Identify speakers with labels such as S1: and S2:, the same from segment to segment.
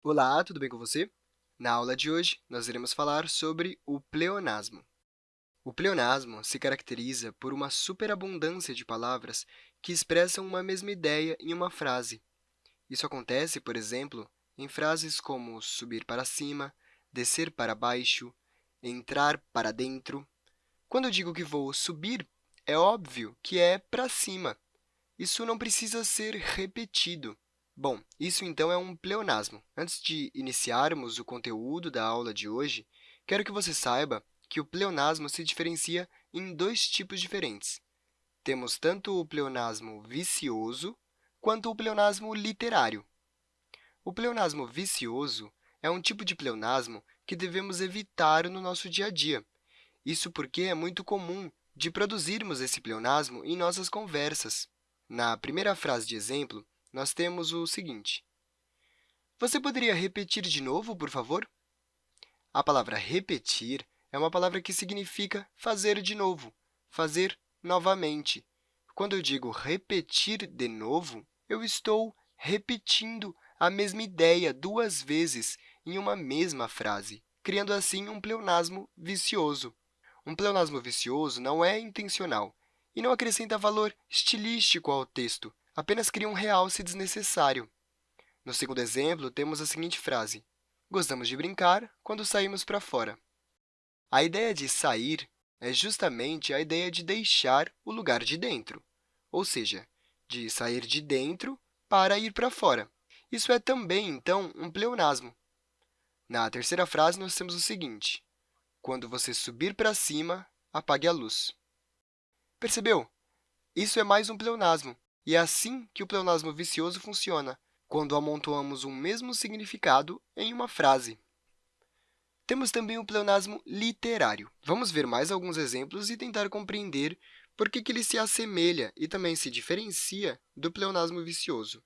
S1: Olá, tudo bem com você? Na aula de hoje, nós iremos falar sobre o pleonasmo. O pleonasmo se caracteriza por uma superabundância de palavras que expressam uma mesma ideia em uma frase. Isso acontece, por exemplo, em frases como subir para cima, descer para baixo, entrar para dentro. Quando eu digo que vou subir, é óbvio que é para cima. Isso não precisa ser repetido. Bom, isso então é um pleonasmo. Antes de iniciarmos o conteúdo da aula de hoje, quero que você saiba que o pleonasmo se diferencia em dois tipos diferentes. Temos tanto o pleonasmo vicioso quanto o pleonasmo literário. O pleonasmo vicioso é um tipo de pleonasmo que devemos evitar no nosso dia a dia. Isso porque é muito comum de produzirmos esse pleonasmo em nossas conversas. Na primeira frase de exemplo, nós temos o seguinte. Você poderia repetir de novo, por favor? A palavra repetir é uma palavra que significa fazer de novo, fazer novamente. Quando eu digo repetir de novo, eu estou repetindo a mesma ideia duas vezes em uma mesma frase, criando assim um pleonasmo vicioso. Um pleonasmo vicioso não é intencional e não acrescenta valor estilístico ao texto, apenas cria um realce desnecessário. No segundo exemplo, temos a seguinte frase. Gostamos de brincar quando saímos para fora. A ideia de sair é justamente a ideia de deixar o lugar de dentro, ou seja, de sair de dentro para ir para fora. Isso é também, então, um pleonasmo. Na terceira frase, nós temos o seguinte. Quando você subir para cima, apague a luz. Percebeu? Isso é mais um pleonasmo, e é assim que o pleonasmo vicioso funciona, quando amontoamos um mesmo significado em uma frase. Temos também o pleonasmo literário. Vamos ver mais alguns exemplos e tentar compreender por que, que ele se assemelha e também se diferencia do pleonasmo vicioso.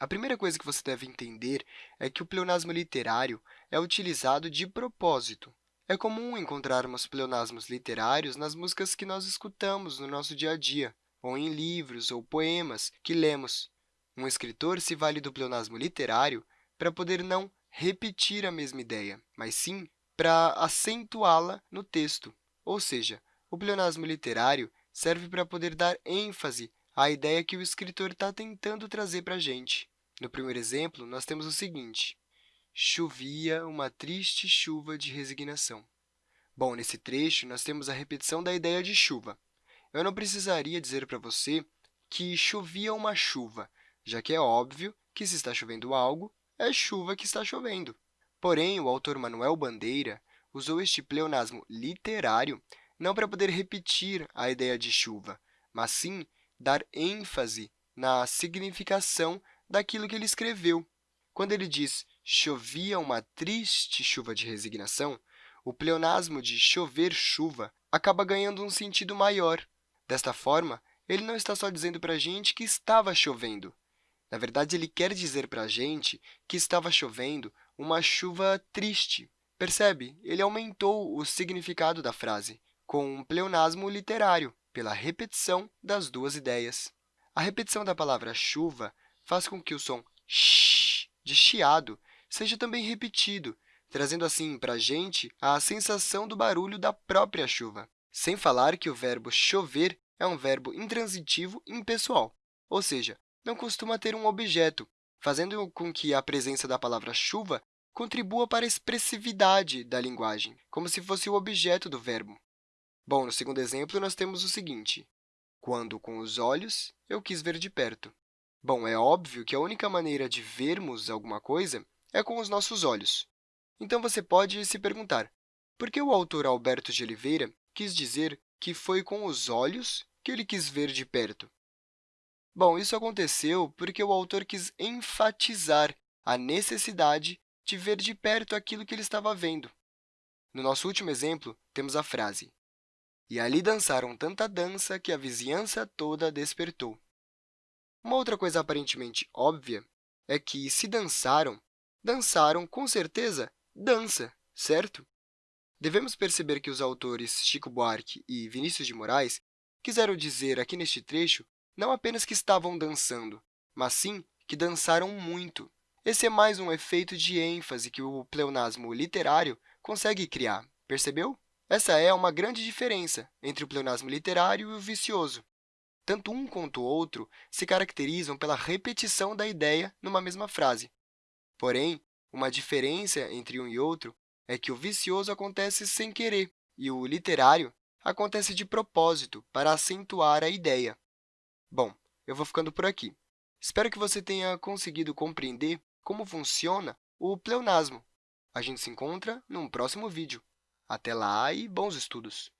S1: A primeira coisa que você deve entender é que o pleonasmo literário é utilizado de propósito. É comum encontrarmos pleonasmos literários nas músicas que nós escutamos no nosso dia a dia ou em livros ou poemas que lemos. Um escritor se vale do pleonasmo literário para poder não repetir a mesma ideia, mas sim para acentuá-la no texto. Ou seja, o pleonasmo literário serve para poder dar ênfase à ideia que o escritor está tentando trazer para a gente. No primeiro exemplo, nós temos o seguinte. Chovia uma triste chuva de resignação. Bom, nesse trecho, nós temos a repetição da ideia de chuva. Eu não precisaria dizer para você que chovia uma chuva, já que é óbvio que, se está chovendo algo, é chuva que está chovendo. Porém, o autor Manuel Bandeira usou este pleonasmo literário não para poder repetir a ideia de chuva, mas sim dar ênfase na significação daquilo que ele escreveu. Quando ele diz chovia uma triste chuva de resignação, o pleonasmo de chover chuva acaba ganhando um sentido maior, Desta forma, ele não está só dizendo para a gente que estava chovendo. Na verdade, ele quer dizer para a gente que estava chovendo uma chuva triste. Percebe? Ele aumentou o significado da frase, com um pleonasmo literário, pela repetição das duas ideias. A repetição da palavra chuva faz com que o som sh de chiado seja também repetido, trazendo assim para a gente a sensação do barulho da própria chuva. Sem falar que o verbo chover é um verbo intransitivo e impessoal, ou seja, não costuma ter um objeto, fazendo com que a presença da palavra chuva contribua para a expressividade da linguagem, como se fosse o objeto do verbo. Bom, no segundo exemplo, nós temos o seguinte. Quando, com os olhos, eu quis ver de perto. Bom, é óbvio que a única maneira de vermos alguma coisa é com os nossos olhos. Então, você pode se perguntar, por que o autor Alberto de Oliveira quis dizer que foi com os olhos que ele quis ver de perto. Bom, isso aconteceu porque o autor quis enfatizar a necessidade de ver de perto aquilo que ele estava vendo. No nosso último exemplo, temos a frase E ali dançaram tanta dança que a vizinhança toda despertou. Uma outra coisa aparentemente óbvia é que, se dançaram, dançaram, com certeza, dança, certo? Devemos perceber que os autores Chico Buarque e Vinícius de Moraes quiseram dizer aqui neste trecho não apenas que estavam dançando, mas sim que dançaram muito. Esse é mais um efeito de ênfase que o pleonasmo literário consegue criar, percebeu? Essa é uma grande diferença entre o pleonasmo literário e o vicioso. Tanto um quanto o outro se caracterizam pela repetição da ideia numa mesma frase. Porém, uma diferença entre um e outro é que o vicioso acontece sem querer e o literário acontece de propósito para acentuar a ideia. Bom, eu vou ficando por aqui. Espero que você tenha conseguido compreender como funciona o pleonasmo. A gente se encontra num próximo vídeo. Até lá e bons estudos!